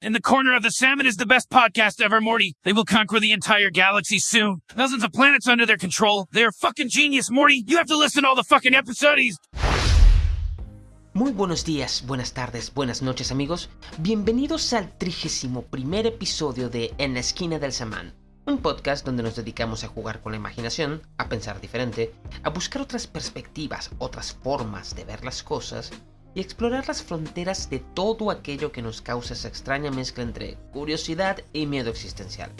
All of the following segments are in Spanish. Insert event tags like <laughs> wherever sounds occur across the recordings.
In the Corner of the Salmon is the best podcast ever, Morty. They will conquer the entire galaxy soon. Thousands of planets under their control. They are fucking genius, Morty. You have to listen to all the fucking episodes. Muy buenos días, buenas tardes, buenas noches amigos. Bienvenidos al trigésimo primer episodio de En la esquina del samán. Un podcast donde nos dedicamos a jugar con la imaginación, a pensar diferente, a buscar otras perspectivas, otras formas de ver las cosas y explorar las fronteras de todo aquello que nos causa esa extraña mezcla entre curiosidad y miedo existencial.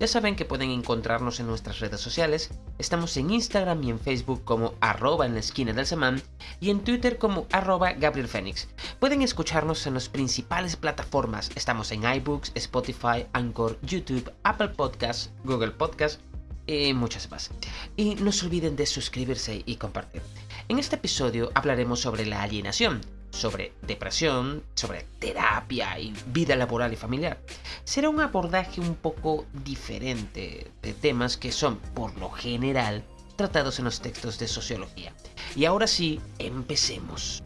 Ya saben que pueden encontrarnos en nuestras redes sociales, estamos en Instagram y en Facebook como arroba en la esquina del semán y en Twitter como arroba Gabriel Fénix. Pueden escucharnos en las principales plataformas, estamos en iBooks, Spotify, Anchor, YouTube, Apple Podcasts, Google Podcasts y muchas más. Y no se olviden de suscribirse y compartir. En este episodio hablaremos sobre la alienación, sobre depresión, sobre terapia y vida laboral y familiar. Será un abordaje un poco diferente de temas que son, por lo general, tratados en los textos de sociología. Y ahora sí, empecemos.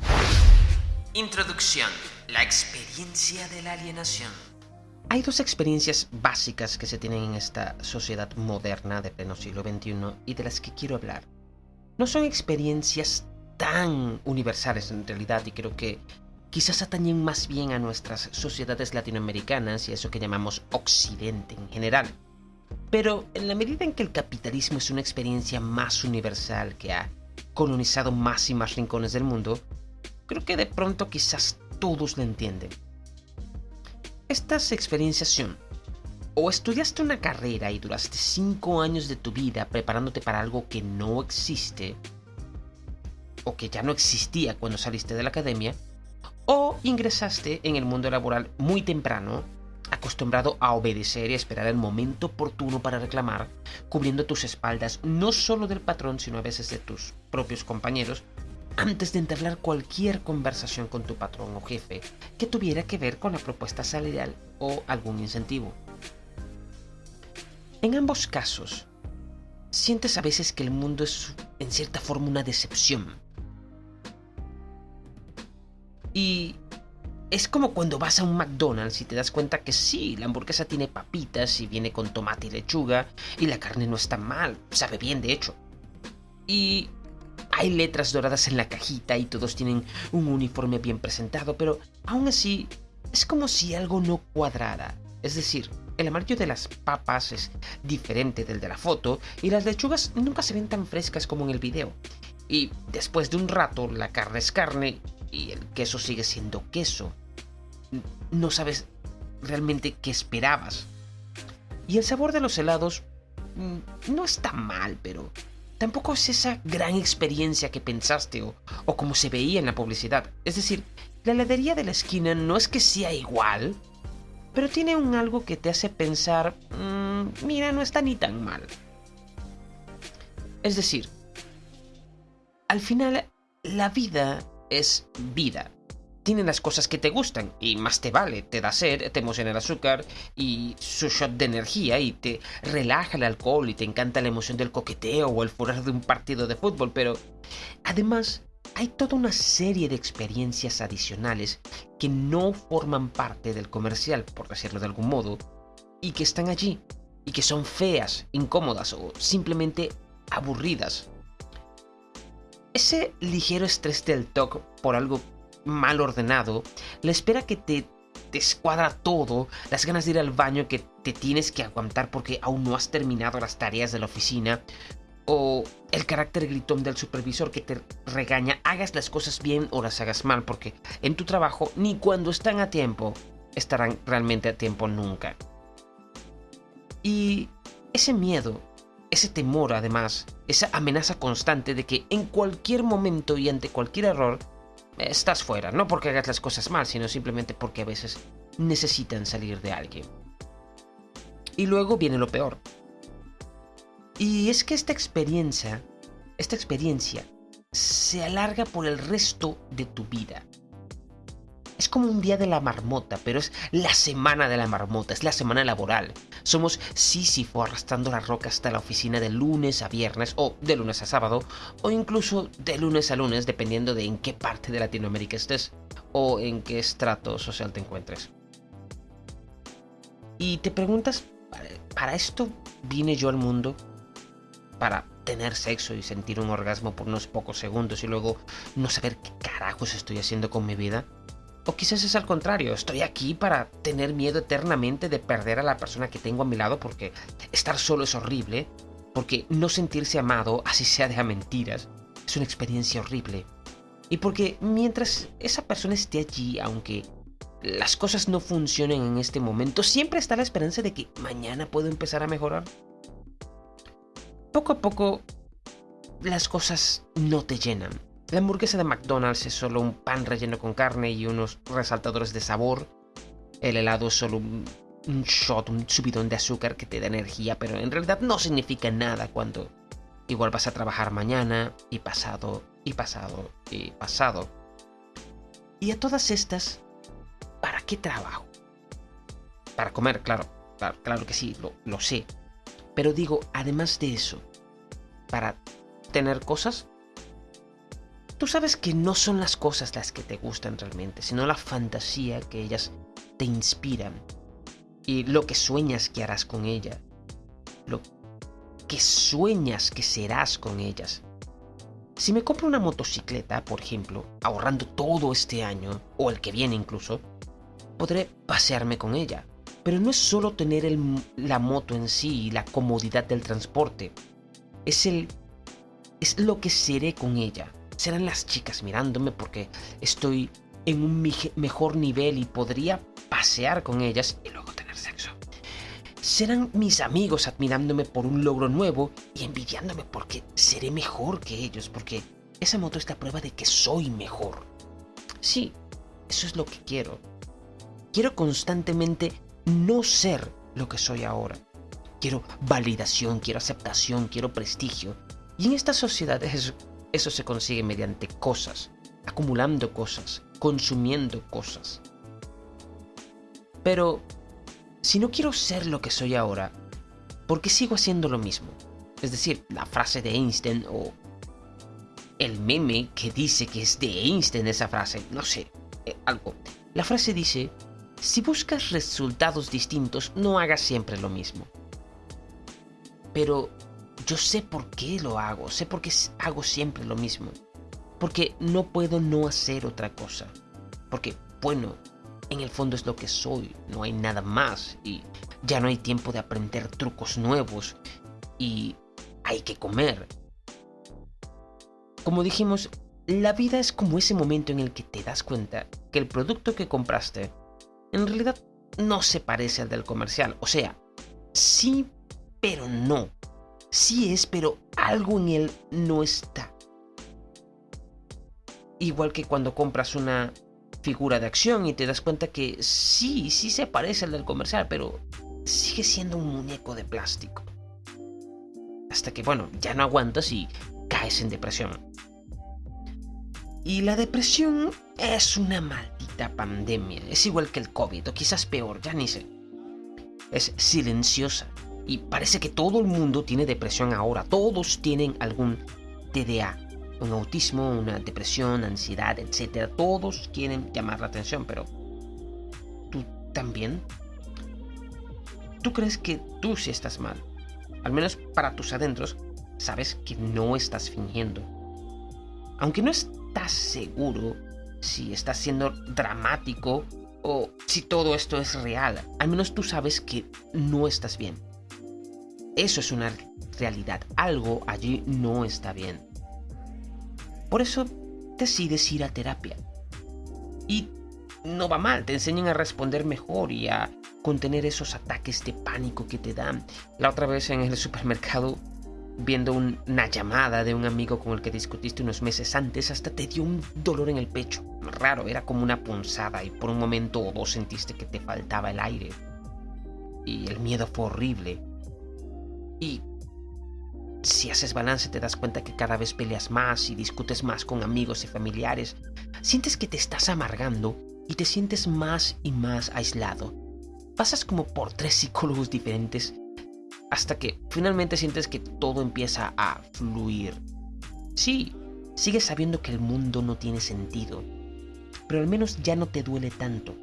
Introducción. La experiencia de la alienación. Hay dos experiencias básicas que se tienen en esta sociedad moderna de pleno siglo XXI y de las que quiero hablar. No son experiencias tan universales en realidad y creo que quizás atañen más bien a nuestras sociedades latinoamericanas y a eso que llamamos Occidente en general. Pero en la medida en que el capitalismo es una experiencia más universal que ha colonizado más y más rincones del mundo, creo que de pronto quizás todos lo entienden. Estas experiencias son o estudiaste una carrera y duraste 5 años de tu vida preparándote para algo que no existe, o que ya no existía cuando saliste de la academia, o ingresaste en el mundo laboral muy temprano, acostumbrado a obedecer y esperar el momento oportuno para reclamar, cubriendo tus espaldas no solo del patrón, sino a veces de tus propios compañeros, antes de entablar cualquier conversación con tu patrón o jefe que tuviera que ver con la propuesta salarial o algún incentivo. En ambos casos, sientes a veces que el mundo es en cierta forma una decepción, y es como cuando vas a un McDonald's y te das cuenta que sí, la hamburguesa tiene papitas y viene con tomate y lechuga y la carne no está mal, sabe bien de hecho. Y hay letras doradas en la cajita y todos tienen un uniforme bien presentado, pero aún así es como si algo no cuadrara. Es decir, el amarillo de las papas es diferente del de la foto y las lechugas nunca se ven tan frescas como en el video. Y después de un rato la carne es carne y el queso sigue siendo queso. No sabes realmente qué esperabas. Y el sabor de los helados mm, no está mal, pero tampoco es esa gran experiencia que pensaste o, como se veía en la publicidad. Es decir, la heladería de la esquina no es que sea igual, pero tiene un algo que te hace pensar, mm, mira, no está ni tan mal. Es decir, al final la vida es vida. Tiene las cosas que te gustan y más te vale, te da sed, te emociona el azúcar y su shot de energía y te relaja el alcohol y te encanta la emoción del coqueteo o el furor de un partido de fútbol, pero además hay toda una serie de experiencias adicionales que no forman parte del comercial, por decirlo de algún modo, y que están allí, y que son feas, incómodas o simplemente aburridas ese ligero estrés del TOC por algo mal ordenado, la espera que te descuadra todo, las ganas de ir al baño que te tienes que aguantar porque aún no has terminado las tareas de la oficina, o el carácter gritón del supervisor que te regaña, hagas las cosas bien o las hagas mal, porque en tu trabajo ni cuando están a tiempo estarán realmente a tiempo nunca. Y ese miedo ese temor además, esa amenaza constante de que en cualquier momento y ante cualquier error estás fuera, no porque hagas las cosas mal, sino simplemente porque a veces necesitan salir de alguien. Y luego viene lo peor. Y es que esta experiencia, esta experiencia se alarga por el resto de tu vida. Es como un día de la marmota, pero es la semana de la marmota, es la semana laboral. Somos Sísifo arrastrando la roca hasta la oficina de lunes a viernes, o de lunes a sábado, o incluso de lunes a lunes, dependiendo de en qué parte de Latinoamérica estés, o en qué estrato social te encuentres. Y te preguntas, ¿para esto vine yo al mundo? ¿Para tener sexo y sentir un orgasmo por unos pocos segundos y luego no saber qué carajos estoy haciendo con mi vida? O quizás es al contrario, estoy aquí para tener miedo eternamente de perder a la persona que tengo a mi lado porque estar solo es horrible, porque no sentirse amado, así sea de a mentiras, es una experiencia horrible. Y porque mientras esa persona esté allí, aunque las cosas no funcionen en este momento, siempre está la esperanza de que mañana puedo empezar a mejorar. Poco a poco, las cosas no te llenan. La hamburguesa de McDonald's es solo un pan relleno con carne y unos resaltadores de sabor. El helado es solo un, shot, un subidón de azúcar que te da energía, pero en realidad no significa nada cuando igual vas a trabajar mañana y pasado y pasado y pasado. Y a todas estas, ¿para qué trabajo? Para comer, claro, claro, que sí, lo, lo sé. Pero digo, además de eso, para tener cosas, tú sabes que no son las cosas las que te gustan realmente, sino la fantasía que ellas te inspiran y lo que sueñas que harás con ella, lo que sueñas que serás con ellas. Si me compro una motocicleta, por ejemplo, ahorrando todo este año, o el que viene incluso, podré pasearme con ella. Pero no es solo tener la moto en sí y la comodidad del transporte. Es el. es lo que seré con ella. Serán las chicas mirándome porque estoy en un mejor nivel y podría pasear con ellas y luego tener sexo. Serán mis amigos admirándome por un logro nuevo y envidiándome porque seré mejor que ellos, porque esa moto es la prueba de que soy mejor. Sí, eso es lo que quiero. Quiero constantemente no ser lo que soy ahora. Quiero validación, quiero aceptación, quiero prestigio. Y en esta sociedad eso, eso se consigue mediante cosas, acumulando cosas, consumiendo cosas. Pero si no quiero ser lo que soy ahora, ¿por qué sigo haciendo lo mismo? Es decir, la frase de Einstein o el meme que dice que es de Einstein esa frase, no sé, eh, algo. La frase dice, si buscas resultados distintos, no hagas siempre lo mismo. Pero yo sé por qué lo hago, sé por qué hago siempre lo mismo. Porque no puedo no hacer otra cosa. Porque, bueno, en el fondo es lo que soy, no hay nada más y ya no hay tiempo de aprender trucos nuevos y hay que comer. Como dijimos, la vida es como ese momento en el que te das cuenta que el producto que compraste en realidad no se parece al del comercial. O sea, sí, pero no. Sí es, pero algo en él no está. Igual que cuando compras una figura de acción y te das cuenta que sí, sí se parece al del comercial, pero sigue siendo un muñeco de plástico. Hasta que, bueno, ya no aguantas y caes en depresión. Y la depresión es una maldita pandemia. Es igual que el COVID, o quizás peor, ya ni sé. Es silenciosa. Y parece que todo el mundo tiene depresión ahora. Todos tienen algún TDA un autismo, una depresión, ansiedad, etc. Todos quieren llamar la atención, pero tú también. ¿Tú crees que tú sí estás mal? Al menos para tus adentros, sabes que no estás fingiendo. Aunque no estás seguro si estás siendo dramático o si todo esto es real, al menos tú sabes que no estás bien. Eso es una realidad, algo allí no está bien. Por eso decides ir a terapia. Y no va mal, te enseñan a responder mejor y a contener esos ataques de pánico que te dan. La otra vez en el supermercado, viendo una llamada de un amigo con el que discutiste unos meses antes, hasta te dio un dolor en el pecho. Raro, era como una punzada y por un momento o dos sentiste que te faltaba el aire. Y el miedo fue horrible. Y si haces balance te das cuenta que cada vez peleas más y discutes más con amigos y familiares. Sientes que te estás amargando y te sientes más y más aislado. Pasas como por tres psicólogos diferentes hasta que finalmente sientes que todo empieza a fluir. Sí, sigues sabiendo que el mundo no tiene sentido, pero al menos ya no te duele tanto.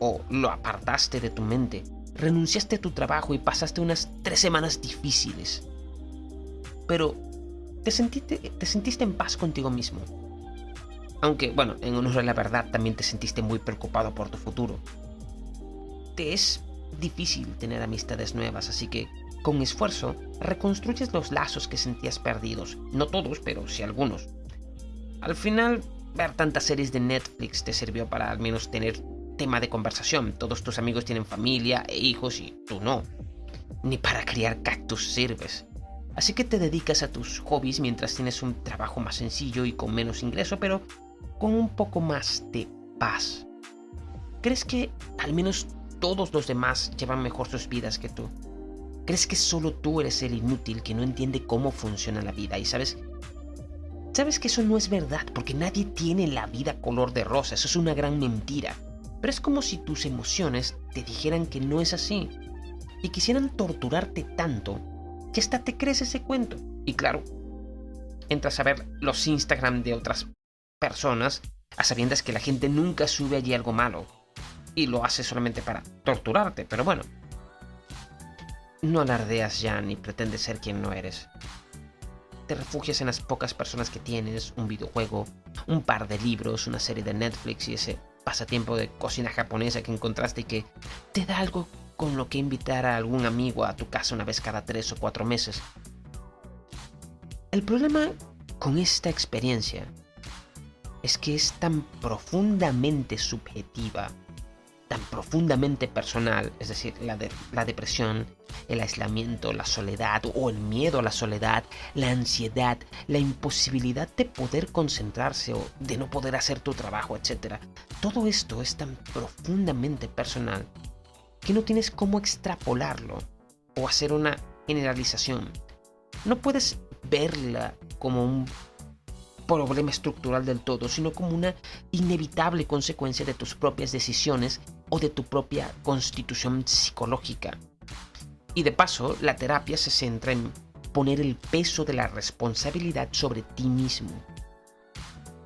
O lo apartaste de tu mente, renunciaste a tu trabajo y pasaste unas tres semanas difíciles. Pero te sentiste, te sentiste en paz contigo mismo. Aunque, bueno, en honor a la verdad también te sentiste muy preocupado por tu futuro. Te es difícil tener amistades nuevas, así que con esfuerzo reconstruyes los lazos que sentías perdidos. No todos, pero sí algunos. Al final, ver tantas series de Netflix te sirvió para al menos tener tema de conversación. Todos tus amigos tienen familia e hijos y tú no. Ni para criar cactus sirves. Así que te dedicas a tus hobbies mientras tienes un trabajo más sencillo y con menos ingreso, pero con un poco más de paz. ¿Crees que al menos todos los demás llevan mejor sus vidas que tú? ¿Crees que solo tú eres el inútil que no entiende cómo funciona la vida? Y sabes, sabes que eso no es verdad porque nadie tiene la vida color de rosa, eso es una gran mentira. Pero es como si tus emociones te dijeran que no es así y quisieran torturarte tanto que hasta te crees ese cuento. Y claro, entras a ver los Instagram de otras personas a sabiendas que la gente nunca sube allí algo malo y lo hace solamente para torturarte, pero bueno. No alardeas ya ni pretendes ser quien no eres. Te refugias en las pocas personas que tienes, un videojuego, un par de libros, una serie de Netflix y ese pasatiempo de cocina japonesa que encontraste y que te da algo con lo que invitar a algún amigo a tu casa una vez cada tres o cuatro meses. El problema con esta experiencia es que es tan profundamente subjetiva, tan profundamente personal, es decir, la, de, la depresión, el aislamiento, la soledad o el miedo a la soledad, la ansiedad, la imposibilidad de poder concentrarse o de no poder hacer tu trabajo, etc. Todo esto es tan profundamente personal que no tienes cómo extrapolarlo o hacer una generalización. No puedes verla como un problema estructural del todo, sino como una inevitable consecuencia de tus propias decisiones o de tu propia constitución psicológica. Y de paso, la terapia se centra en poner el peso de la responsabilidad sobre ti mismo.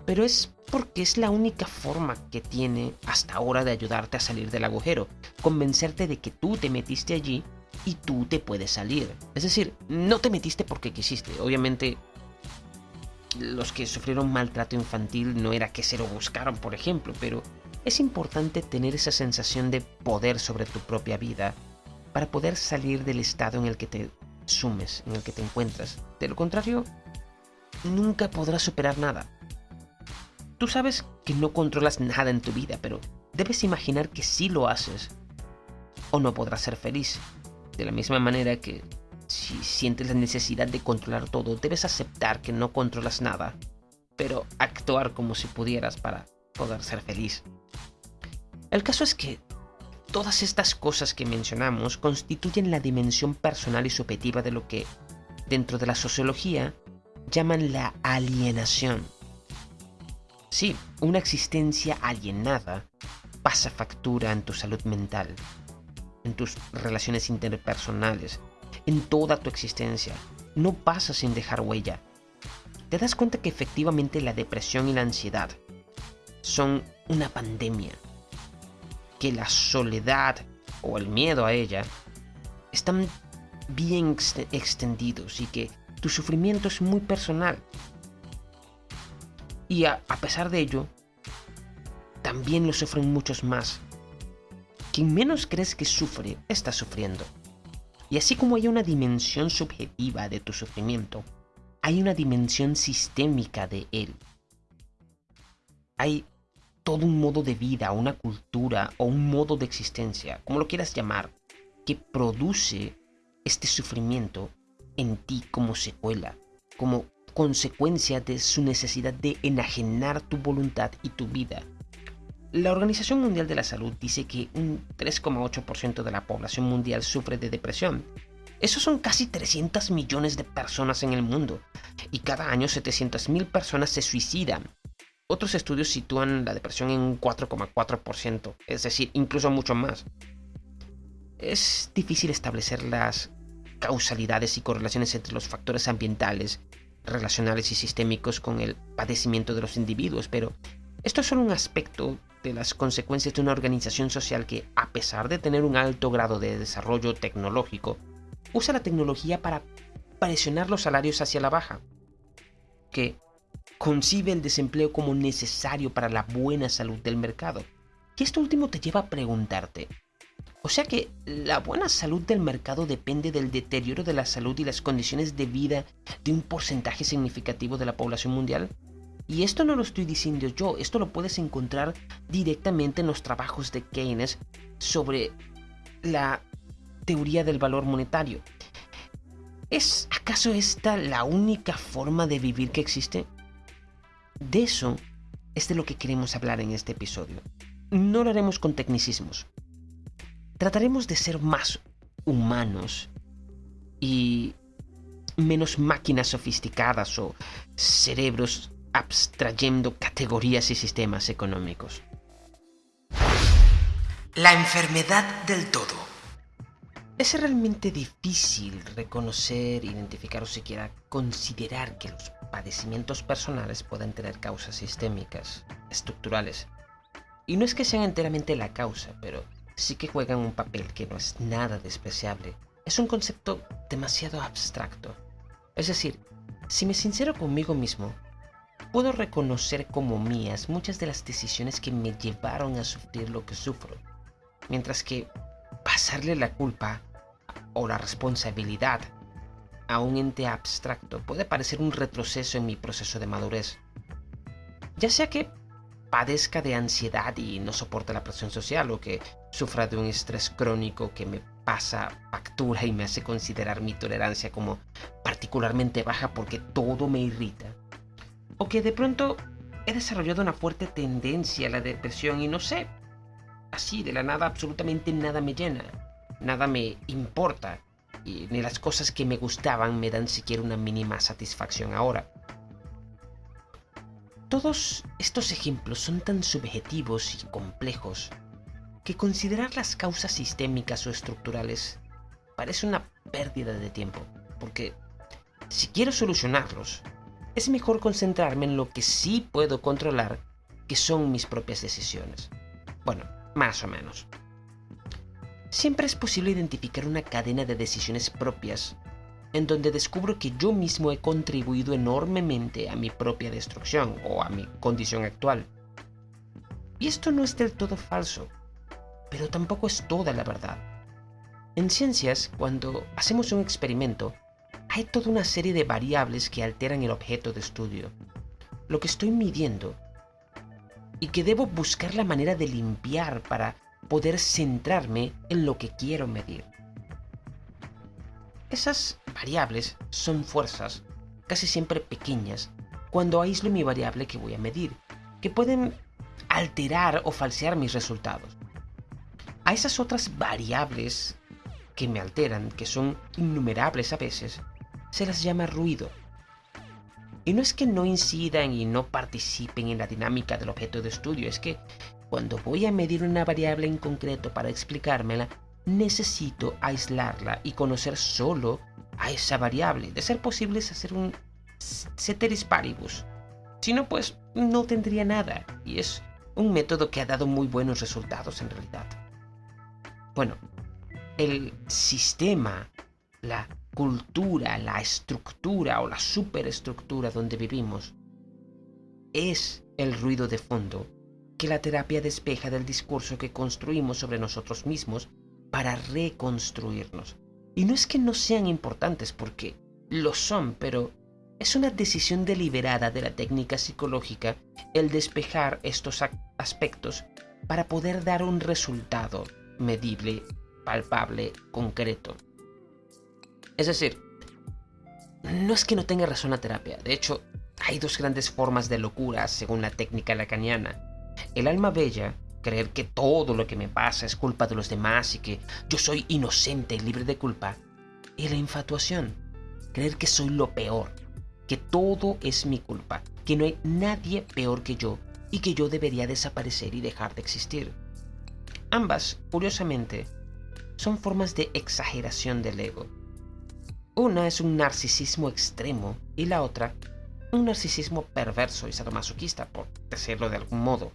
Pero es porque es la única forma que tiene hasta ahora de ayudarte a salir del agujero, convencerte de que tú te metiste allí y tú te puedes salir. Es decir, no te metiste porque quisiste, obviamente los que sufrieron maltrato infantil no era que se lo buscaron, por ejemplo, pero es importante tener esa sensación de poder sobre tu propia vida para poder salir del estado en el que te sumes, en el que te encuentras. De lo contrario, nunca podrás superar nada. Tú sabes que no controlas nada en tu vida, pero debes imaginar que sí lo haces. O no podrás ser feliz. De la misma manera que si sientes la necesidad de controlar todo, debes aceptar que no controlas nada, pero actuar como si pudieras para poder ser feliz. El caso es que todas estas cosas que mencionamos constituyen la dimensión personal y subjetiva de lo que, dentro de la sociología, llaman la alienación. Sí, una existencia alienada pasa factura en tu salud mental, en tus relaciones interpersonales, en toda tu existencia. No pasa sin dejar huella. Te das cuenta que efectivamente la depresión y la ansiedad son una pandemia. Que la soledad o el miedo a ella están bien extendidos y que tu sufrimiento es muy personal. Y a, pesar de ello, también lo sufren muchos más. Quien menos crees que sufre, está sufriendo. Y así como hay una dimensión subjetiva de tu sufrimiento, hay una dimensión sistémica de él. Hay todo un modo de vida, una cultura o un modo de existencia, como lo quieras llamar, que produce este sufrimiento en ti como secuela, como consecuencia de su necesidad de enajenar tu voluntad y tu vida la Organización Mundial de la Salud dice que un 3,8% de la población mundial sufre de depresión. Esos son casi 300 millones de personas en el mundo, y cada año 700.000 personas se suicidan. Otros estudios sitúan la depresión en un 4,4%, es decir, incluso mucho más. Es difícil establecer las causalidades y correlaciones entre los factores ambientales, relacionales y sistémicos con el padecimiento de los individuos, pero esto es solo un aspecto de las consecuencias de una organización social que, a pesar de tener un alto grado de desarrollo tecnológico, usa la tecnología para presionar los salarios hacia la baja, que concibe el desempleo como necesario para la buena salud del mercado. Y esto último te lleva a preguntarte, o sea que la buena salud del mercado depende del deterioro de la salud y las condiciones de vida de un porcentaje significativo de la población mundial. Y esto no lo estoy diciendo yo, esto lo puedes encontrar directamente en los trabajos de Keynes sobre la teoría del valor monetario. ¿Es acaso esta la única forma de vivir que existe? De eso es de lo que queremos hablar en este episodio. No lo haremos con tecnicismos. Trataremos de ser más humanos y menos máquinas sofisticadas o cerebros abstrayendo categorías y sistemas económicos. La enfermedad del todo. Es realmente difícil reconocer, identificar o siquiera considerar que los padecimientos personales pueden tener causas sistémicas, estructurales. Y no es que sean enteramente la causa, pero sí que juegan un papel que no es nada despreciable. Es un concepto demasiado abstracto. Es decir, si me sincero conmigo mismo, puedo reconocer como mías muchas de las decisiones que me llevaron a sufrir lo que sufro, mientras que pasarle la culpa o la responsabilidad a un ente abstracto puede parecer un retroceso en mi proceso de madurez. Ya sea que padezca de ansiedad y no soporte la presión social o que sufra de un estrés crónico que me pasa factura y me hace considerar mi tolerancia como particularmente baja porque todo me irrita o que de pronto he desarrollado una fuerte tendencia a la depresión y no sé, así de la nada absolutamente nada me llena, nada me importa y ni las cosas que me gustaban me dan siquiera una mínima satisfacción ahora. Todos estos ejemplos son tan subjetivos y complejos que considerar las causas sistémicas o estructurales parece una pérdida de tiempo, porque si quiero solucionarlos, es mejor concentrarme en lo que sí puedo controlar, que son mis propias decisiones. Bueno, más o menos. Siempre es posible identificar una cadena de decisiones propias en donde descubro que yo mismo he contribuido enormemente a mi propia destrucción o a mi condición actual. Y esto no es del todo falso, pero tampoco es toda la verdad. En ciencias, cuando hacemos un experimento, hay toda una serie de variables que alteran el objeto de estudio, lo que estoy midiendo, y que debo buscar la manera de limpiar para poder centrarme en lo que quiero medir. Esas variables son fuerzas, casi siempre pequeñas, cuando aíslo mi variable que voy a medir, que pueden alterar o falsear mis resultados. A esas otras variables que me alteran, que son innumerables a veces, se las llama ruido. Y no es que no incidan y no participen en la dinámica del objeto de estudio, es que cuando voy a medir una variable en concreto para explicármela, necesito aislarla y conocer solo a esa variable. De ser posible es hacer un ceteris paribus. Si no, pues no tendría nada. Y es un método que ha dado muy buenos resultados en realidad. Bueno, el sistema, la cultura, la estructura o la superestructura donde vivimos es el ruido de fondo que la terapia despeja del discurso que construimos sobre nosotros mismos para reconstruirnos. Y no es que no sean importantes porque lo son, pero es una decisión deliberada de la técnica psicológica el despejar estos aspectos para poder dar un resultado medible, palpable, concreto. Es decir, no es que no tenga razón la terapia, de hecho, hay dos grandes formas de locura según la técnica lacaniana. El alma bella, creer que todo lo que me pasa es culpa de los demás y que yo soy inocente y libre de culpa. Y la infatuación, creer que soy lo peor, que todo es mi culpa, que no hay nadie peor que yo y que yo debería desaparecer y dejar de existir. Ambas, curiosamente, son formas de exageración del ego una es un narcisismo extremo y la otra un narcisismo perverso y sadomasoquista, por decirlo de algún modo.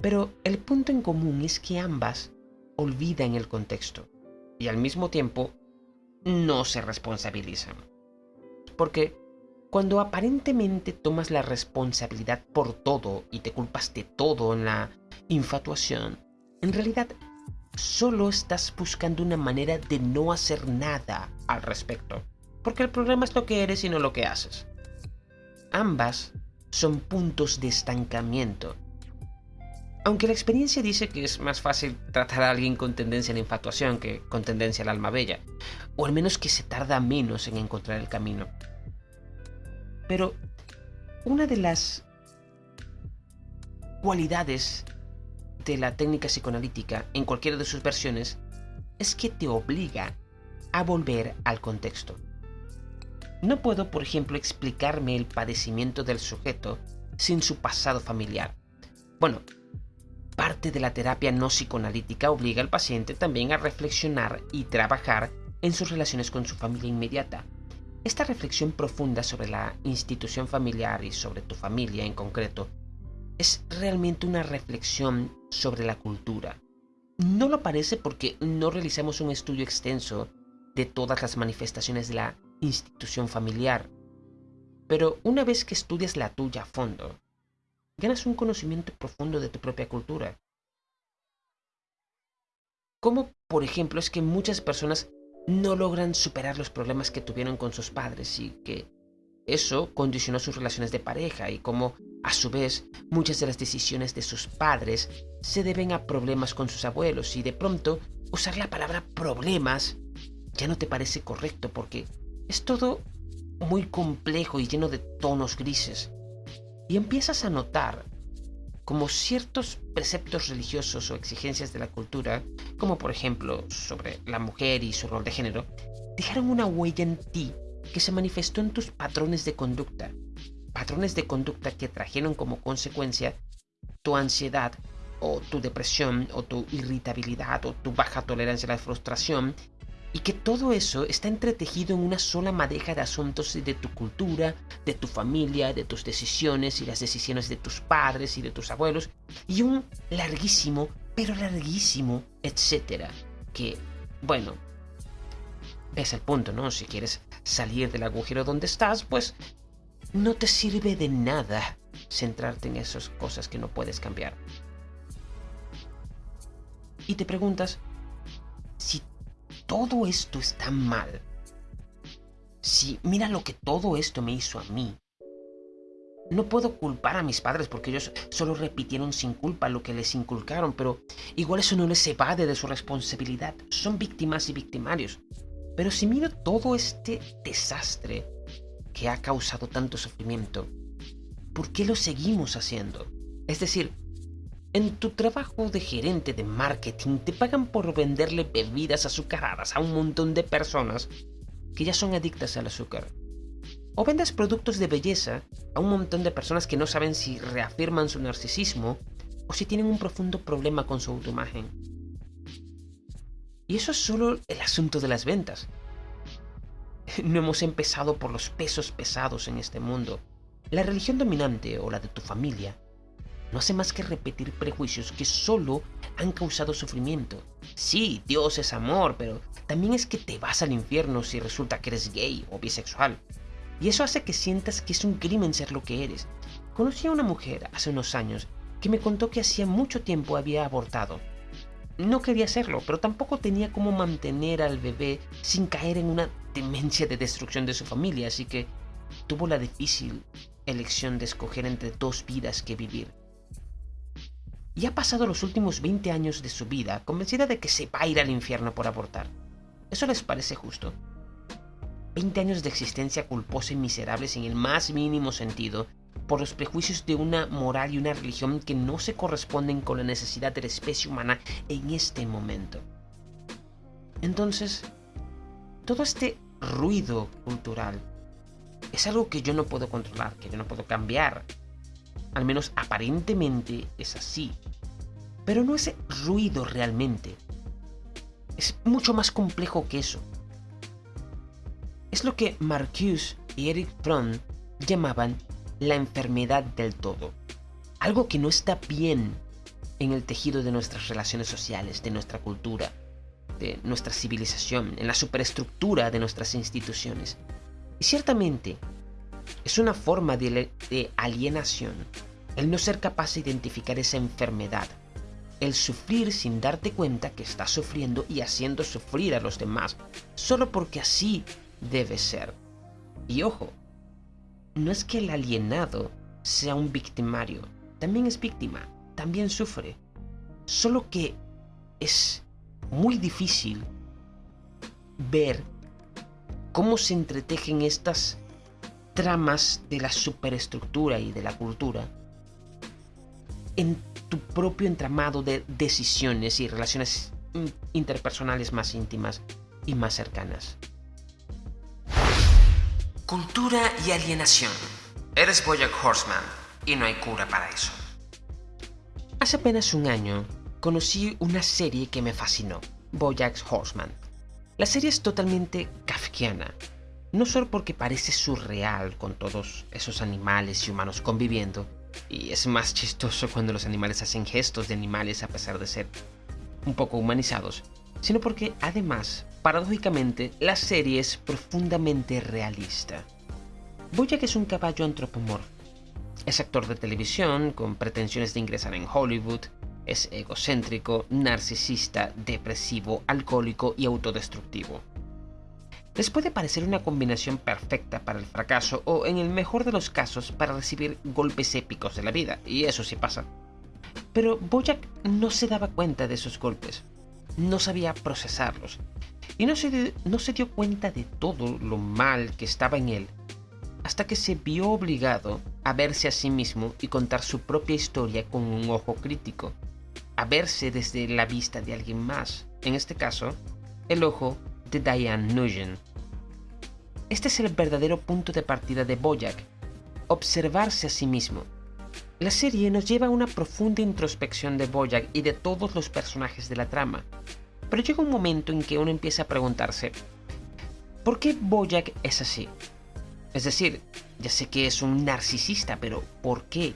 Pero el punto en común es que ambas olvidan el contexto y al mismo tiempo no se responsabilizan. Porque cuando aparentemente tomas la responsabilidad por todo y te culpas de todo en la infatuación, en realidad solo estás buscando una manera de no hacer nada al respecto. Porque el problema es lo que eres y no lo que haces. Ambas son puntos de estancamiento. Aunque la experiencia dice que es más fácil tratar a alguien con tendencia a la infatuación que con tendencia al alma bella, o al menos que se tarda menos en encontrar el camino. Pero una de las cualidades de la técnica psicoanalítica en cualquiera de sus versiones es que te obliga a volver al contexto. No puedo, por ejemplo, explicarme el padecimiento del sujeto sin su pasado familiar. Bueno, parte de la terapia no psicoanalítica obliga al paciente también a reflexionar y trabajar en sus relaciones con su familia inmediata. Esta reflexión profunda sobre la institución familiar y sobre tu familia en concreto es realmente una reflexión sobre la cultura. No lo parece porque no realizamos un estudio extenso de todas las manifestaciones de la institución familiar. Pero una vez que estudias la tuya a fondo, ganas un conocimiento profundo de tu propia cultura. Como, por ejemplo, es que muchas personas no logran superar los problemas que tuvieron con sus padres y que eso condicionó sus relaciones de pareja y cómo, a su vez, muchas de las decisiones de sus padres se deben a problemas con sus abuelos y de pronto usar la palabra problemas ya no te parece correcto porque es todo muy complejo y lleno de tonos grises. Y empiezas a notar como ciertos preceptos religiosos o exigencias de la cultura, como por ejemplo sobre la mujer y su rol de género, dejaron una huella en ti que se manifestó en tus patrones de conducta. Patrones de conducta que trajeron como consecuencia tu ansiedad o tu depresión o tu irritabilidad o tu baja tolerancia a la frustración y que todo eso está entretejido en una sola madeja de asuntos de tu cultura, de tu familia, de tus decisiones y las decisiones de tus padres y de tus abuelos y un larguísimo, pero larguísimo, etcétera. Que, bueno, ves el punto, ¿no? Si quieres salir del agujero donde estás, pues no te sirve de nada centrarte en esas cosas que no puedes cambiar. Y te preguntas, si todo esto está mal, si mira lo que todo esto me hizo a mí, no puedo culpar a mis padres porque ellos solo repitieron sin culpa lo que les inculcaron, pero igual eso no les evade de su responsabilidad. Son víctimas y victimarios. Pero si miro todo este desastre que ha causado tanto sufrimiento, ¿por qué lo seguimos haciendo? Es decir, en tu trabajo de gerente de marketing te pagan por venderle bebidas azucaradas a un montón de personas que ya son adictas al azúcar. O vendes productos de belleza a un montón de personas que no saben si reafirman su narcisismo o si tienen un profundo problema con su autoimagen. Y eso es solo el asunto de las ventas. <laughs> No hemos empezado por los pesos pesados en este mundo. La religión dominante o la de tu familia no hace más que repetir prejuicios que solo han causado sufrimiento. Sí, Dios es amor, pero también es que te vas al infierno si resulta que eres gay o bisexual. Y eso hace que sientas que es un crimen ser lo que eres. Conocí a una mujer hace unos años que me contó que hacía mucho tiempo había abortado no quería hacerlo, pero tampoco tenía cómo mantener al bebé sin caer en una demencia de destrucción de su familia, así que tuvo la difícil elección de escoger entre dos vidas que vivir. Y ha pasado los últimos 20 años de su vida convencida de que se va a ir al infierno por abortar. ¿Eso les parece justo? 20 años de existencia culposa y miserable sin el más mínimo sentido, por los prejuicios de una moral y una religión que no se corresponden con la necesidad de la especie humana en este momento. Entonces, todo este ruido cultural es algo que yo no puedo controlar, que yo no puedo cambiar. Al menos aparentemente es así. Pero no es ruido realmente. Es mucho más complejo que eso. Es lo que Marcuse y Eric Fromm llamaban la enfermedad del todo. Algo que no está bien en el tejido de nuestras relaciones sociales, de nuestra cultura, de nuestra civilización, en la superestructura de nuestras instituciones. Y ciertamente, es una forma de, alienación el no ser capaz de identificar esa enfermedad, el sufrir sin darte cuenta que estás sufriendo y haciendo sufrir a los demás, solo porque así debe ser. Y ojo, no es que el alienado sea un victimario, también es víctima, también sufre, solo que es muy difícil ver cómo se entretejen estas tramas de la superestructura y de la cultura en tu propio entramado de decisiones y relaciones interpersonales más íntimas y más cercanas. Cultura y alienación. Eres Bojack Horseman y no hay cura para eso. Hace apenas un año conocí una serie que me fascinó, Bojack Horseman. La serie es totalmente kafkiana, no solo porque parece surreal con todos esos animales y humanos conviviendo, y es más chistoso cuando los animales hacen gestos de animales a pesar de ser un poco humanizados, sino porque además, paradójicamente, la serie es profundamente realista. Bojack es un caballo antropomorfo. Es actor de televisión con pretensiones de ingresar en Hollywood, es egocéntrico, narcisista, depresivo, alcohólico y autodestructivo. Les puede parecer una combinación perfecta para el fracaso o, en el mejor de los casos, para recibir golpes épicos de la vida, y eso sí pasa. Pero Bojack no se daba cuenta de esos golpes, no sabía procesarlos, y no se, no se dio cuenta de todo lo mal que estaba en él, hasta que se vio obligado a verse a sí mismo y contar su propia historia con un ojo crítico, a verse desde la vista de alguien más, en este caso, el ojo de Diane Nugent. Este es el verdadero punto de partida de Boyack, observarse a sí mismo. La serie nos lleva a una profunda introspección de Boyack y de todos los personajes de la trama, pero llega un momento en que uno empieza a preguntarse, ¿por qué Boyack es así? Es decir, ya sé que es un narcisista, pero ¿por qué?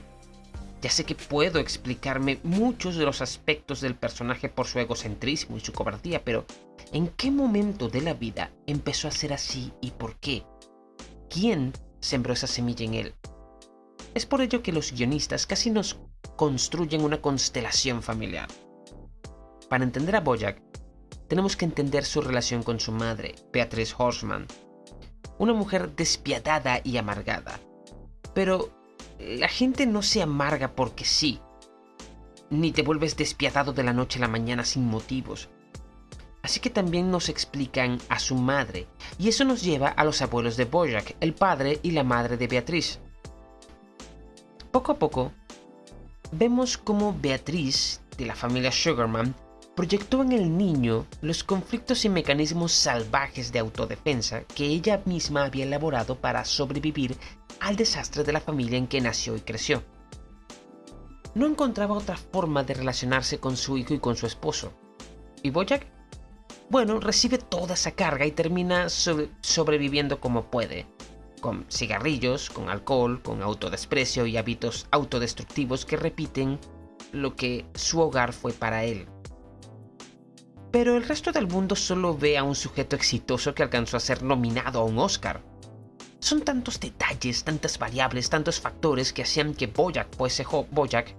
Ya sé que puedo explicarme muchos de los aspectos del personaje por su egocentrismo y su cobardía, pero ¿en qué momento de la vida empezó a ser así y por qué? ¿Quién sembró esa semilla en él? Es por ello que los guionistas casi nos construyen una constelación familiar. Para entender a Boyack, tenemos que entender su relación con su madre, Beatrice Horseman, una mujer despiadada y amargada. Pero la gente no se amarga porque sí, ni te vuelves despiadado de la noche a la mañana sin motivos. Así que también nos explican a su madre, y eso nos lleva a los abuelos de Bojack, el padre y la madre de Beatriz. Poco a poco, vemos cómo Beatriz, de la familia Sugarman, proyectó en el niño los conflictos y mecanismos salvajes de autodefensa que ella misma había elaborado para sobrevivir al desastre de la familia en que nació y creció. No encontraba otra forma de relacionarse con su hijo y con su esposo. ¿Y Bojack? Bueno, recibe toda esa carga y termina sobreviviendo como puede, con cigarrillos, con alcohol, con autodesprecio y hábitos autodestructivos que repiten lo que su hogar fue para él. Pero el resto del mundo solo ve a un sujeto exitoso que alcanzó a ser nominado a un Oscar. Son tantos detalles, tantas variables, tantos factores que hacían que Bojack fuese Bojack,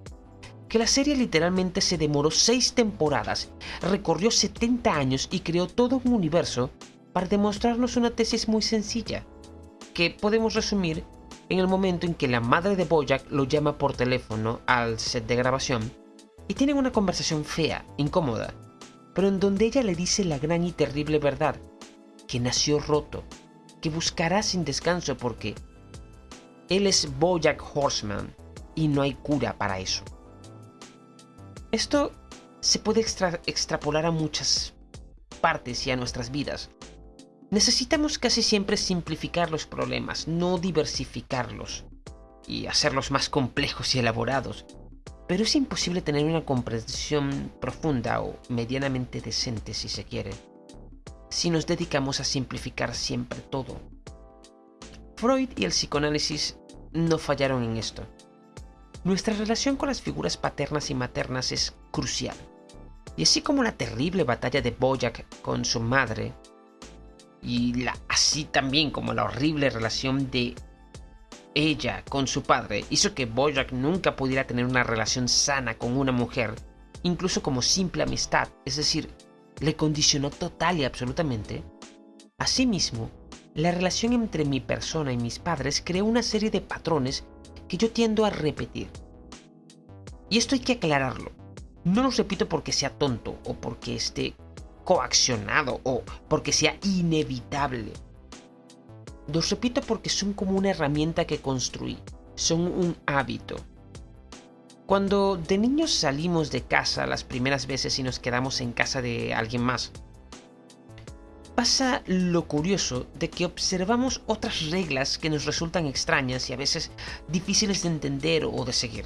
que la serie literalmente se demoró seis temporadas, recorrió 70 años y creó todo un universo para demostrarnos una tesis muy sencilla, que podemos resumir en el momento en que la madre de Bojack lo llama por teléfono al set de grabación y tienen una conversación fea, incómoda, pero en donde ella le dice la gran y terrible verdad, que nació roto, que buscará sin descanso porque él es Bojack Horseman y no hay cura para eso. Esto se puede extrapolar a muchas partes y a nuestras vidas. Necesitamos casi siempre simplificar los problemas, no diversificarlos y hacerlos más complejos y elaborados. Pero es imposible tener una comprensión profunda o medianamente decente si se quiere si nos dedicamos a simplificar siempre todo. Freud y el psicoanálisis no fallaron en esto. Nuestra relación con las figuras paternas y maternas es crucial. Y así como la terrible batalla de Boyack con su madre, y la, así también como la horrible relación de ella con su padre hizo que Boyack nunca pudiera tener una relación sana con una mujer, incluso como simple amistad, es decir, le condicionó total y absolutamente. Asimismo, la relación entre mi persona y mis padres creó una serie de patrones que yo tiendo a repetir. Y esto hay que aclararlo. No lo repito porque sea tonto o porque esté coaccionado o porque sea inevitable. Los repito porque son como una herramienta que construí, son un hábito. Cuando de niños salimos de casa las primeras veces y nos quedamos en casa de alguien más, pasa lo curioso de que observamos otras reglas que nos resultan extrañas y a veces difíciles de entender o de seguir.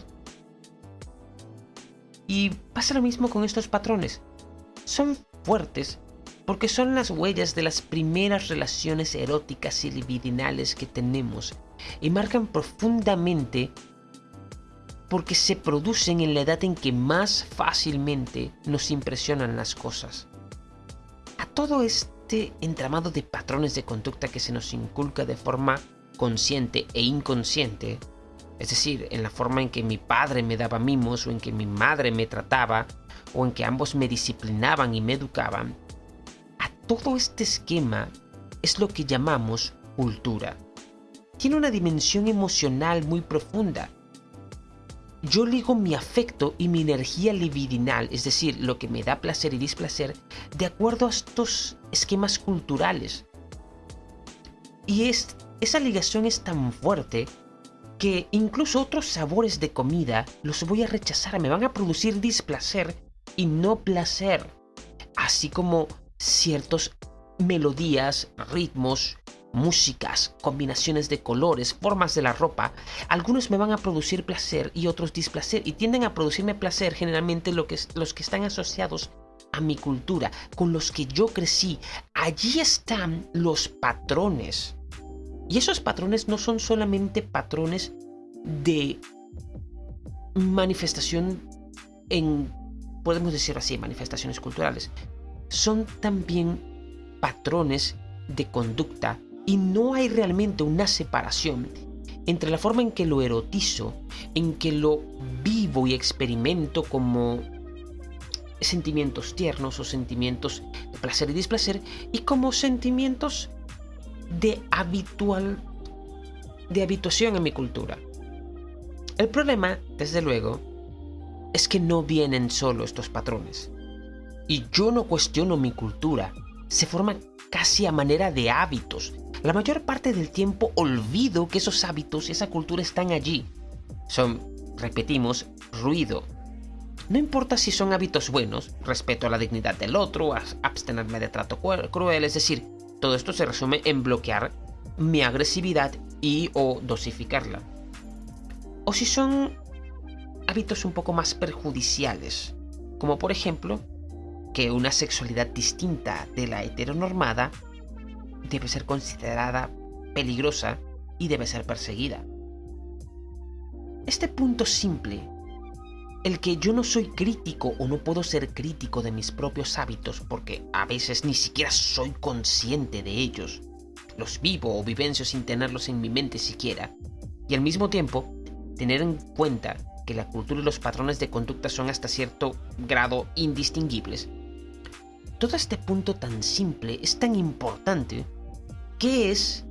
Y pasa lo mismo con estos patrones. Son fuertes porque son las huellas de las primeras relaciones eróticas y libidinales que tenemos y marcan profundamente porque se producen en la edad en que más fácilmente nos impresionan las cosas. A todo este entramado de patrones de conducta que se nos inculca de forma consciente e inconsciente, es decir, en la forma en que mi padre me daba mimos o en que mi madre me trataba o en que ambos me disciplinaban y me educaban, a todo este esquema es lo que llamamos cultura. Tiene una dimensión emocional muy profunda. Yo ligo mi afecto y mi energía libidinal, es decir, lo que me da placer y displacer, de acuerdo a estos esquemas culturales. Y es, esa ligación es tan fuerte que incluso otros sabores de comida los voy a rechazar, me van a producir displacer y no placer, así como ciertos melodías, ritmos, músicas, combinaciones de colores, formas de la ropa, algunos me van a producir placer y otros displacer y tienden a producirme placer generalmente lo que, los que están asociados a mi cultura, con los que yo crecí. Allí están los patrones. Y esos patrones no son solamente patrones de manifestación en podemos decir así, manifestaciones culturales, son también patrones de conducta y no hay realmente una separación entre la forma en que lo erotizo, en que lo vivo y experimento como sentimientos tiernos o sentimientos de placer y displacer y como sentimientos de habitual de habituación en mi cultura. El problema, desde luego, es que no vienen solo estos patrones. Y yo no cuestiono mi cultura, se forma casi a manera de hábitos. La mayor parte del tiempo olvido que esos hábitos y esa cultura están allí. Son, repetimos, ruido. No importa si son hábitos buenos, respeto a la dignidad del otro, abstenerme de trato cruel, es decir, todo esto se resume en bloquear mi agresividad y o dosificarla. O si son hábitos un poco más perjudiciales, como por ejemplo que una sexualidad distinta de la heteronormada debe ser considerada peligrosa y debe ser perseguida. Este punto simple, el que yo no soy crítico o no puedo ser crítico de mis propios hábitos porque a veces ni siquiera soy consciente de ellos, los vivo o vivencio sin tenerlos en mi mente siquiera, y al mismo tiempo tener en cuenta que la cultura y los patrones de conducta son hasta cierto grado indistinguibles. Todo este punto tan simple es tan importante que es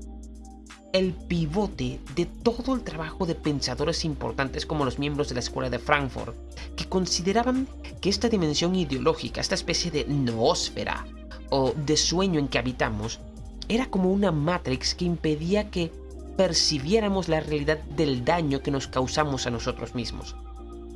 el pivote de todo el trabajo de pensadores importantes como los miembros de la Escuela de Frankfurt, que consideraban que esta dimensión ideológica, esta especie de noósfera o de sueño en que habitamos, era como una matrix que impedía que percibiéramos la realidad del daño que nos causamos a nosotros mismos.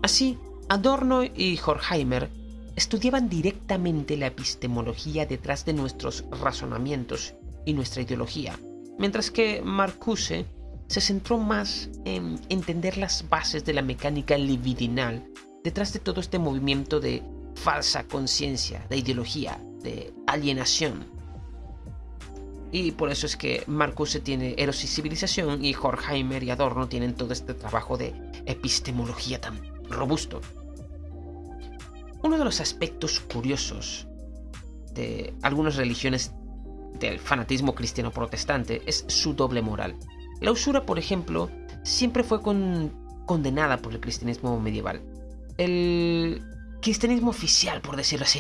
Así, Adorno y Horkheimer estudiaban directamente la epistemología detrás de nuestros razonamientos y nuestra ideología, mientras que Marcuse se centró más en entender las bases de la mecánica libidinal detrás de todo este movimiento de falsa conciencia, de ideología, de alienación y por eso es que Marcuse tiene Eros y Civilización y Horkheimer y Adorno tienen todo este trabajo de epistemología tan robusto. Uno de los aspectos curiosos de algunas religiones del fanatismo cristiano protestante es su doble moral. La usura, por ejemplo, siempre fue condenada por el cristianismo medieval. El cristianismo oficial, por decirlo así.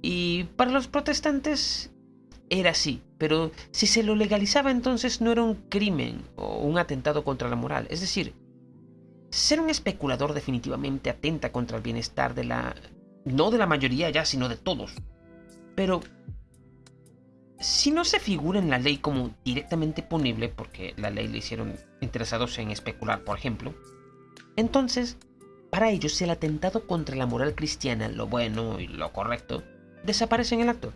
Y para los protestantes era así, pero si se lo legalizaba entonces no era un crimen o un atentado contra la moral. Es decir, ser un especulador definitivamente atenta contra el bienestar de la... no de la mayoría ya, sino de todos. Pero... Si no se figura en la ley como directamente punible, porque la ley le hicieron interesados en especular, por ejemplo, entonces, para ellos el atentado contra la moral cristiana, lo bueno y lo correcto, desaparece en el acto.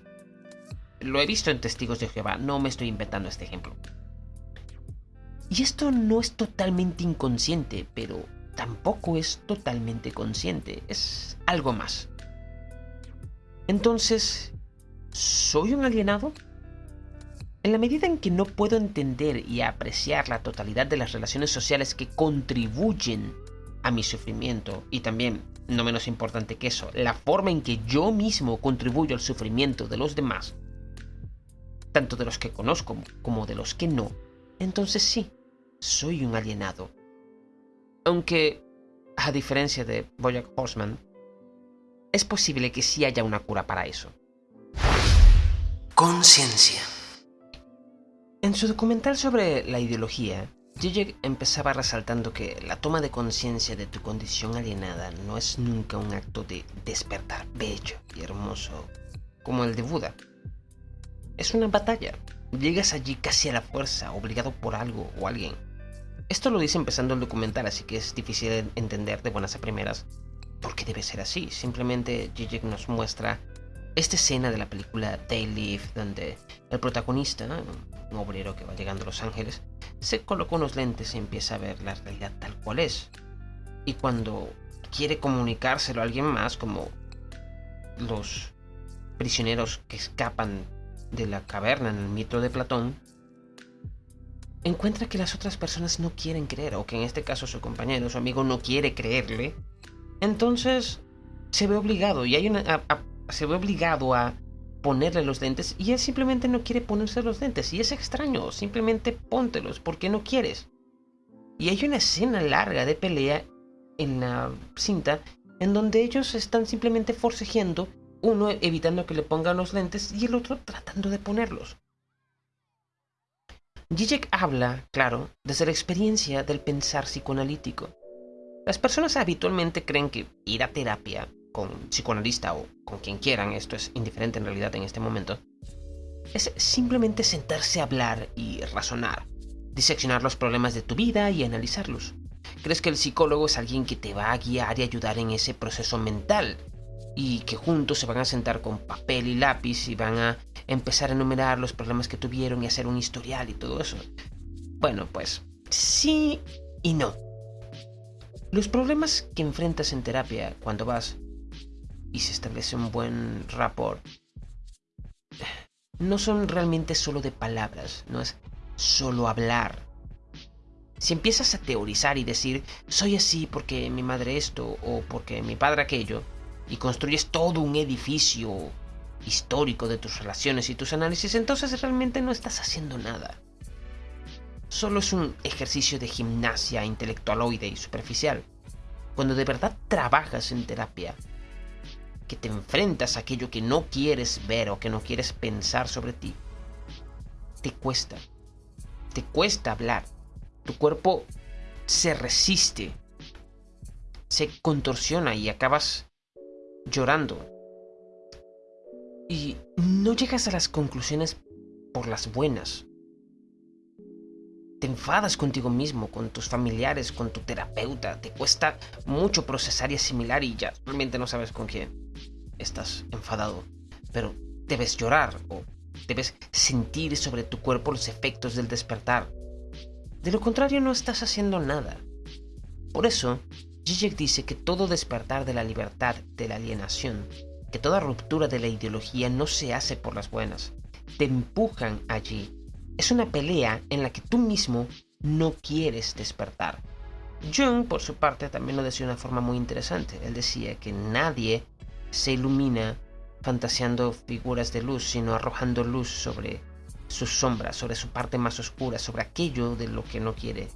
Lo he visto en Testigos de Jehová, no me estoy inventando este ejemplo. Y esto no es totalmente inconsciente, pero tampoco es totalmente consciente, es algo más. Entonces, ¿soy un alienado? En la medida en que no puedo entender y apreciar la totalidad de las relaciones sociales que contribuyen a mi sufrimiento y también, no menos importante que eso, la forma en que yo mismo contribuyo al sufrimiento de los demás, tanto de los que conozco como de los que no, entonces sí, soy un alienado. Aunque, a diferencia de Bojack Horseman, es posible que sí haya una cura para eso. Conciencia. En su documental sobre la ideología, Zizek empezaba resaltando que la toma de conciencia de tu condición alienada no es nunca un acto de despertar bello y hermoso como el de Buda, es una batalla. Llegas allí casi a la fuerza, obligado por algo o alguien. Esto lo dice empezando el documental, así que es difícil entender de buenas a primeras por qué debe ser así. Simplemente Zizek nos muestra esta escena de la película Day Live, donde el protagonista, un obrero que va llegando a Los Ángeles, se coloca unos lentes y empieza a ver la realidad tal cual es. Y cuando quiere comunicárselo a alguien más, como los prisioneros que escapan de la caverna en el mito de Platón, encuentra que las otras personas no quieren creer, o que en este caso su compañero, su amigo, no quiere creerle, entonces se ve obligado, y hay una, se ve obligado a ponerle los lentes, y él simplemente no quiere ponerse los lentes, y es extraño, simplemente póntelos, porque no quieres. Y hay una escena larga de pelea en la cinta en donde ellos están simplemente forcejeando uno evitando que le pongan los lentes y el otro tratando de ponerlos. Zizek habla, claro, desde la experiencia del pensar psicoanalítico. Las personas habitualmente creen que ir a terapia con psicoanalista o con quien quieran, esto es indiferente en realidad en este momento, es simplemente sentarse a hablar y razonar, diseccionar los problemas de tu vida y analizarlos. Crees que el psicólogo es alguien que te va a guiar y ayudar en ese proceso mental, y que juntos se van a sentar con papel y lápiz y van a empezar a enumerar los problemas que tuvieron y hacer un historial y todo eso. Bueno, pues sí y no. Los problemas que enfrentas en terapia cuando vas y se establece un buen rapport no son realmente solo de palabras, no es solo hablar. Si empiezas a teorizar y decir, soy así porque mi madre esto o porque mi padre aquello, y construyes todo un edificio histórico de tus relaciones y tus análisis, entonces realmente no estás haciendo nada. Solo es un ejercicio de gimnasia intelectualoide y superficial. Cuando de verdad trabajas en terapia, que te enfrentas a aquello que no quieres ver o que no quieres pensar sobre ti, te cuesta. Te cuesta hablar. Tu cuerpo se resiste, se contorsiona y acabas llorando. Y no llegas a las conclusiones por las buenas. Te enfadas contigo mismo, con tus familiares, con tu terapeuta. Te cuesta mucho procesar y asimilar y ya realmente no sabes con quién estás enfadado. Pero debes llorar o debes sentir sobre tu cuerpo los efectos del despertar. De lo contrario no estás haciendo nada. Por eso, Zizek dice que todo despertar de la libertad, de la alienación, que toda ruptura de la ideología no se hace por las buenas, te empujan allí. Es una pelea en la que tú mismo no quieres despertar. Jung, por su parte, también lo decía de una forma muy interesante. Él decía que nadie se ilumina fantaseando figuras de luz, sino arrojando luz sobre sus sombras, sobre su parte más oscura, sobre aquello de lo que no quiere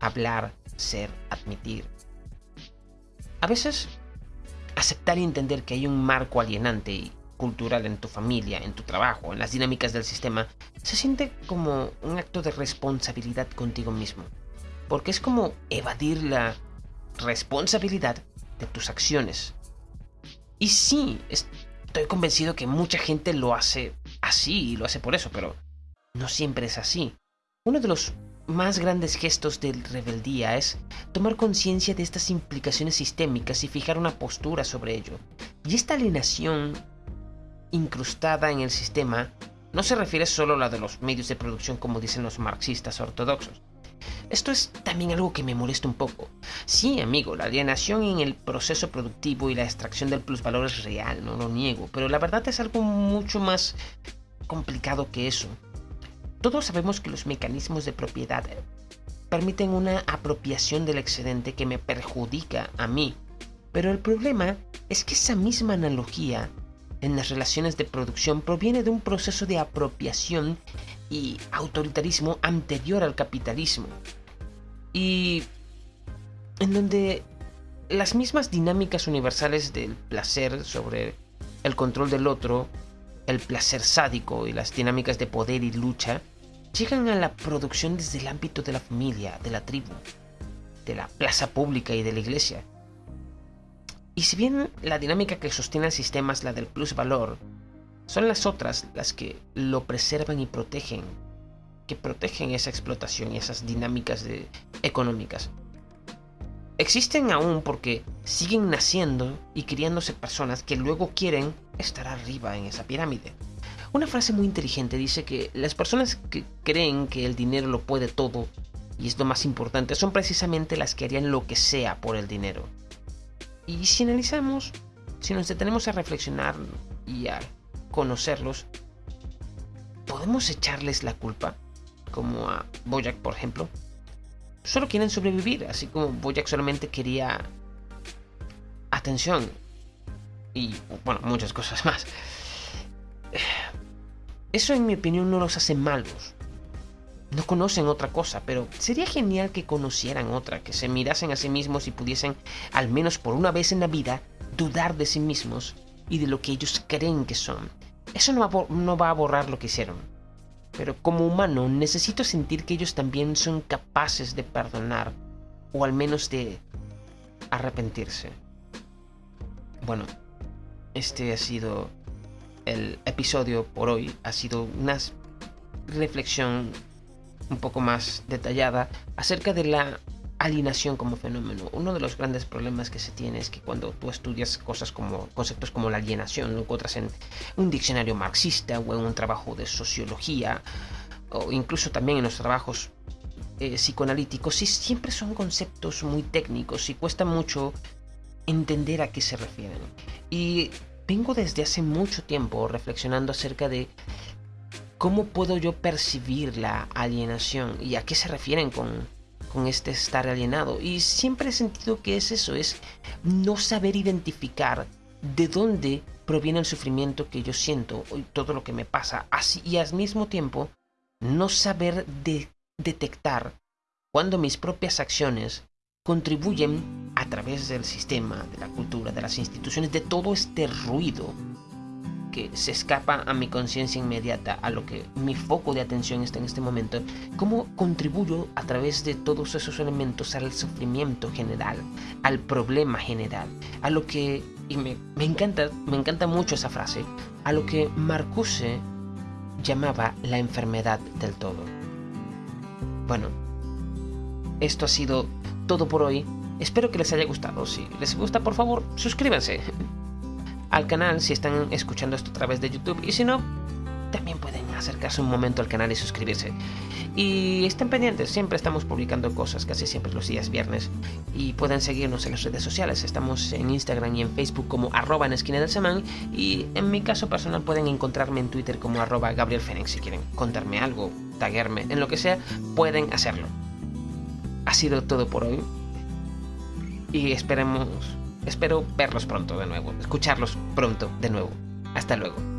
hablar, ser, admitir. A veces, aceptar y entender que hay un marco alienante y cultural en tu familia, en tu trabajo, en las dinámicas del sistema, se siente como un acto de responsabilidad contigo mismo. Porque es como evadir la responsabilidad de tus acciones. Y sí, estoy convencido que mucha gente lo hace así y lo hace por eso, pero no siempre es así. Uno de los más grandes gestos de rebeldía es tomar conciencia de estas implicaciones sistémicas y fijar una postura sobre ello. Y esta alienación incrustada en el sistema no se refiere solo a la de los medios de producción como dicen los marxistas ortodoxos. Esto es también algo que me molesta un poco. Sí, amigo, la alienación en el proceso productivo y la extracción del plusvalor es real, no lo niego, pero la verdad es algo mucho más complicado que eso. Todos sabemos que los mecanismos de propiedad permiten una apropiación del excedente que me perjudica a mí, pero el problema es que esa misma analogía en las relaciones de producción proviene de un proceso de apropiación y autoritarismo anterior al capitalismo. Y en donde las mismas dinámicas universales del placer sobre el control del otro, el placer sádico y las dinámicas de poder y lucha llegan a la producción desde el ámbito de la familia, de la tribu, de la plaza pública y de la iglesia. Y si bien la dinámica que sostiene el sistema es la del plusvalor, son las otras las que lo preservan y protegen, que protegen esa explotación y esas dinámicas económicas. Existen aún porque siguen naciendo y criándose personas que luego quieren estar arriba en esa pirámide. Una frase muy inteligente dice que las personas que creen que el dinero lo puede todo y es lo más importante son precisamente las que harían lo que sea por el dinero. Y si analizamos, si nos detenemos a reflexionar y a conocerlos, ¿podemos echarles la culpa? Como a Boyack, por ejemplo. Solo quieren sobrevivir, así como Boyack solamente quería atención. Y, bueno, muchas cosas más. Eso en mi opinión no los hace malos no conocen otra cosa, pero sería genial que conocieran otra, que se mirasen a sí mismos y pudiesen, al menos por una vez en la vida, dudar de sí mismos y de lo que ellos creen que son. Eso no va, no va a borrar lo que hicieron. Pero como humano necesito sentir que ellos también son capaces de perdonar, o al menos de arrepentirse. Bueno, este ha sido el episodio por hoy. Ha sido una reflexión un poco más detallada acerca de la alienación como fenómeno. Uno de los grandes problemas que se tiene es que cuando tú estudias cosas como conceptos como la alienación, lo encuentras en un diccionario marxista o en un trabajo de sociología o incluso también en los trabajos eh, psicoanalíticos siempre son conceptos muy técnicos y cuesta mucho entender a qué se refieren. Y vengo desde hace mucho tiempo reflexionando acerca de ¿Cómo puedo yo percibir la alienación? ¿Y a qué se refieren con, con este estar alienado? Y siempre he sentido que es eso, es no saber identificar de dónde proviene el sufrimiento que yo siento y todo lo que me pasa. Así, y al mismo tiempo, no saber detectar cuando mis propias acciones contribuyen a través del sistema, de la cultura, de las instituciones, de todo este ruido que se escapa a mi conciencia inmediata, a lo que mi foco de atención está en este momento, cómo contribuyo a través de todos esos elementos al sufrimiento general, al problema general, a lo que, y me, encanta, me encanta mucho esa frase, a lo que Marcuse llamaba la enfermedad del todo. Bueno, esto ha sido todo por hoy. Espero que les haya gustado. Si les gusta, por favor, suscríbanse al canal si están escuchando esto a través de YouTube y si no, también pueden acercarse un momento al canal y suscribirse. Y estén pendientes, siempre estamos publicando cosas, casi siempre los días viernes. Y pueden seguirnos en las redes sociales, estamos en Instagram y en Facebook como arroba en esquina del semán. Y en mi caso personal pueden encontrarme en Twitter como arroba Gabriel Fénix. Si quieren contarme algo, taguerme, en lo que sea, pueden hacerlo. Ha sido todo por hoy. y esperemos, espero verlos pronto de nuevo, escucharlos pronto de nuevo. Hasta luego.